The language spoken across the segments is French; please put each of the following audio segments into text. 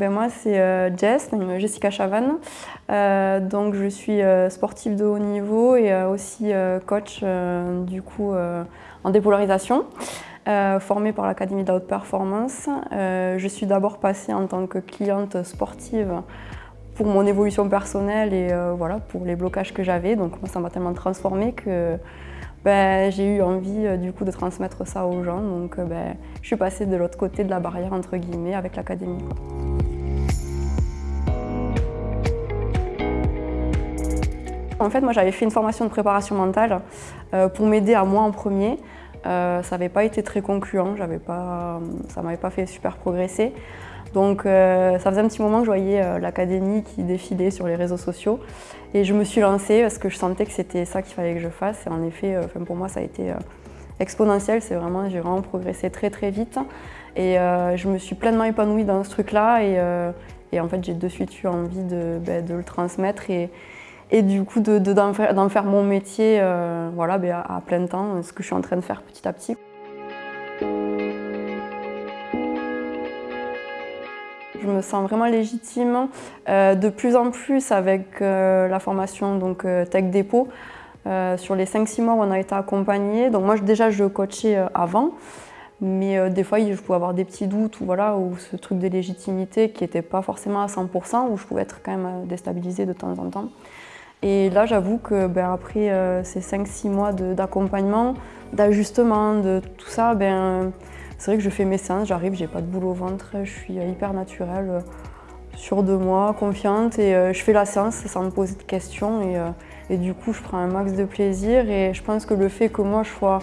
Ben moi c'est euh, Jess, Jessica Chavannes. Euh, donc je suis euh, sportive de haut niveau et aussi coach du coup en dépolarisation, formée par l'Académie haute performance. je suis d'abord passée en tant que cliente sportive pour mon évolution personnelle et voilà pour les blocages que j'avais. Donc moi ça m'a tellement transformée que ben, j'ai eu envie du coup de transmettre ça aux gens. Donc ben, je suis passée de l'autre côté de la barrière entre guillemets avec l'académie. En fait, moi j'avais fait une formation de préparation mentale euh, pour m'aider à moi en premier. Euh, ça n'avait pas été très concluant, pas, ça ne m'avait pas fait super progresser. Donc euh, ça faisait un petit moment que je voyais l'académie qui défilait sur les réseaux sociaux. Et je me suis lancée parce que je sentais que c'était ça qu'il fallait que je fasse. Et en effet pour moi ça a été exponentiel, j'ai vraiment progressé très très vite. Et je me suis pleinement épanouie dans ce truc là et, en fait j'ai de suite eu envie de, ben, le transmettre. Et, et du coup d'en de, faire, faire, mon métier euh, voilà, ben, à, plein temps, ce que je suis en train de faire petit à petit. Je me sens vraiment légitime euh, de plus en plus avec euh, la formation donc, Tech Dépôt. sur les 5-6 mois où on a été accompagné, donc moi déjà je coachais avant, mais des fois je pouvais avoir des petits doutes ou, voilà, ou ce truc de légitimité qui n'était pas forcément à 100%, où je pouvais être quand même déstabilisée de temps en temps. Et là, j'avoue que ben, après euh, ces 5-6 mois d'accompagnement, d'ajustement, de tout ça, ben, c'est vrai que je fais mes séances, j'arrive, j'ai pas de boule au ventre, je suis hyper naturelle, euh, sûre de moi, confiante et euh, je fais la séance sans me poser de questions et, du coup je prends un max de plaisir et je pense que le fait que moi je sois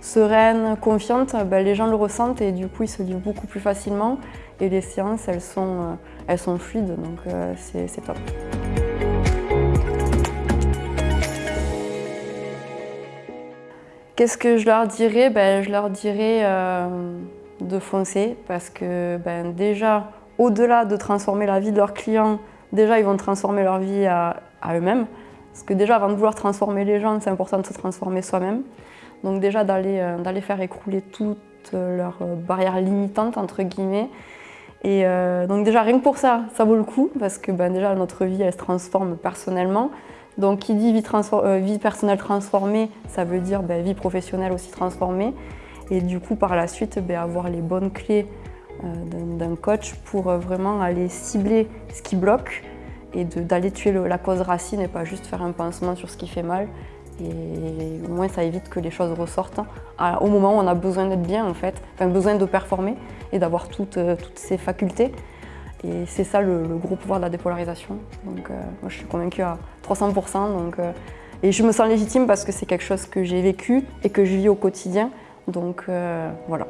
sereine, confiante, ben, les gens le ressentent et du coup ils se livrent beaucoup plus facilement et les séances sont, elles sont fluides donc c'est top. Qu'est-ce que je leur dirais? Ben, Je leur dirais euh, de foncer parce que ben, déjà, au-delà de transformer la vie de leurs clients, déjà ils vont transformer leur vie à, eux-mêmes. Parce que déjà, avant de vouloir transformer les gens, c'est important de se transformer soi-même. Donc déjà d'aller euh, faire écrouler toutes leurs euh, barrières limitantes, entre guillemets. Et donc déjà, rien que pour ça, ça vaut le coup, parce que ben, déjà notre vie, elle se transforme personnellement. Donc qui dit vie, euh, vie personnelle transformée, ça veut dire ben, vie professionnelle aussi transformée. Et du coup, par la suite, ben, avoir les bonnes clés euh, d'un coach pour euh, vraiment aller cibler ce qui bloque et d'aller tuer la cause racine et pas juste faire un pansement sur ce qui fait mal. Et au moins, ça évite que les choses ressortent hein, au moment où on a besoin d'être bien, en fait, enfin, besoin de performer et d'avoir toutes, toutes ces facultés. Et c'est ça le, gros pouvoir de la dépolarisation. Donc euh, moi je suis convaincue à 300%. Donc, euh, et je me sens légitime parce que c'est quelque chose que j'ai vécu et que je vis au quotidien. Donc euh, voilà.